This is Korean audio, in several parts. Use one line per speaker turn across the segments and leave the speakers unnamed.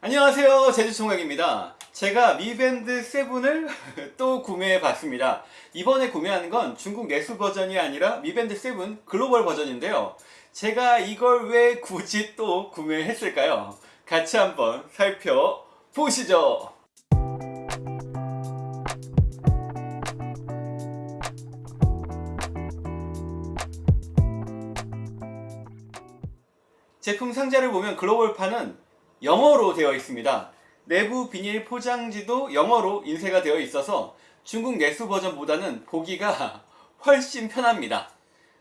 안녕하세요. 제주총각입니다. 제가 미밴드 7을 또 구매해 봤습니다. 이번에 구매한 건 중국 내수 버전이 아니라 미밴드 7 글로벌 버전인데요. 제가 이걸 왜 굳이 또 구매했을까요? 같이 한번 살펴보시죠. 제품 상자를 보면 글로벌판은 영어로 되어 있습니다. 내부 비닐 포장지도 영어로 인쇄가 되어 있어서 중국 내수 버전보다는 보기가 훨씬 편합니다.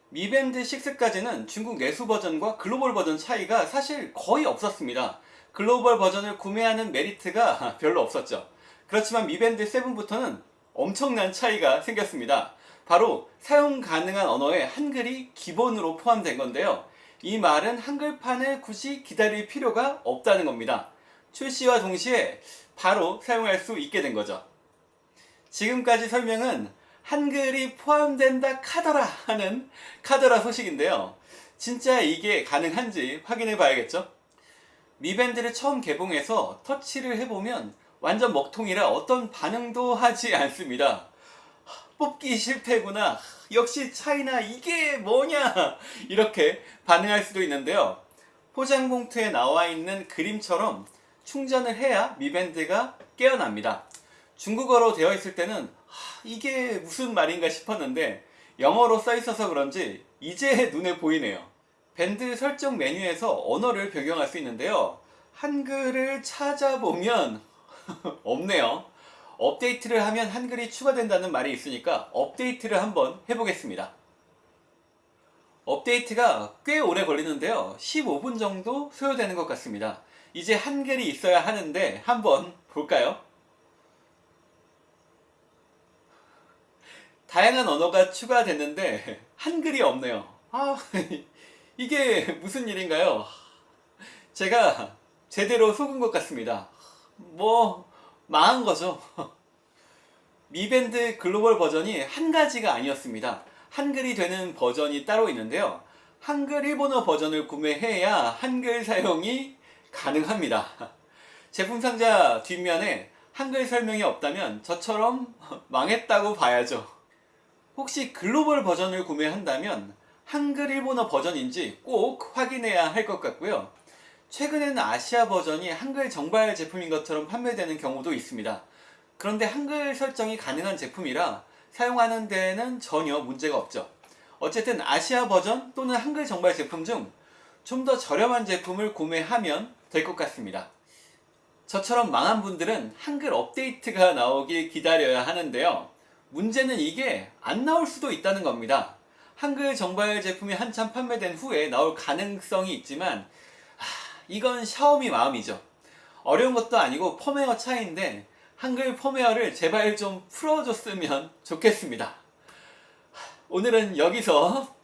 미밴드 6까지는 중국 내수 버전과 글로벌 버전 차이가 사실 거의 없었습니다. 글로벌 버전을 구매하는 메리트가 별로 없었죠. 그렇지만 미밴드 7부터는 엄청난 차이가 생겼습니다. 바로 사용 가능한 언어에 한글이 기본으로 포함된 건데요. 이 말은 한글판을 굳이 기다릴 필요가 없다는 겁니다. 출시와 동시에 바로 사용할 수 있게 된 거죠. 지금까지 설명은 한글이 포함된다 카더라 하는 카더라 소식인데요. 진짜 이게 가능한지 확인해 봐야겠죠? 미밴드를 처음 개봉해서 터치를 해보면 완전 먹통이라 어떤 반응도 하지 않습니다. 뽑기 실패구나. 역시 차이나 이게 뭐냐. 이렇게 반응할 수도 있는데요. 포장 봉투에 나와 있는 그림처럼 충전을 해야 미밴드가 깨어납니다. 중국어로 되어 있을 때는 이게 무슨 말인가 싶었는데 영어로 써 있어서 그런지 이제 눈에 보이네요. 밴드 설정 메뉴에서 언어를 변경할 수 있는데요. 한글을 찾아보면 없네요. 업데이트를 하면 한글이 추가된다는 말이 있으니까 업데이트를 한번 해보겠습니다. 업데이트가 꽤 오래 걸리는데요. 15분 정도 소요되는 것 같습니다. 이제 한글이 있어야 하는데 한번 볼까요? 다양한 언어가 추가됐는데 한글이 없네요. 아, 이게 무슨 일인가요? 제가 제대로 속은 것 같습니다. 뭐 망한 거죠. 미밴드 글로벌 버전이 한 가지가 아니었습니다. 한글이 되는 버전이 따로 있는데요. 한글 일본어 버전을 구매해야 한글 사용이 가능합니다. 제품 상자 뒷면에 한글 설명이 없다면 저처럼 망했다고 봐야죠. 혹시 글로벌 버전을 구매한다면 한글 일본어 버전인지 꼭 확인해야 할 것 같고요. 최근에는 아시아 버전이 한글 정발 제품인 것처럼 판매되는 경우도 있습니다. 그런데 한글 설정이 가능한 제품이라 사용하는 데에는 전혀 문제가 없죠. 어쨌든 아시아 버전 또는 한글 정발 제품 중 좀 더 저렴한 제품을 구매하면 될 것 같습니다. 저처럼 망한 분들은 한글 업데이트가 나오길 기다려야 하는데요. 문제는 이게 안 나올 수도 있다는 겁니다. 한글 정발 제품이 한참 판매된 후에 나올 가능성이 있지만 이건 샤오미 마음이죠. 어려운 것도 아니고 펌웨어 차이인데 한글 펌웨어를 제발 좀 풀어줬으면 좋겠습니다. 오늘은 여기서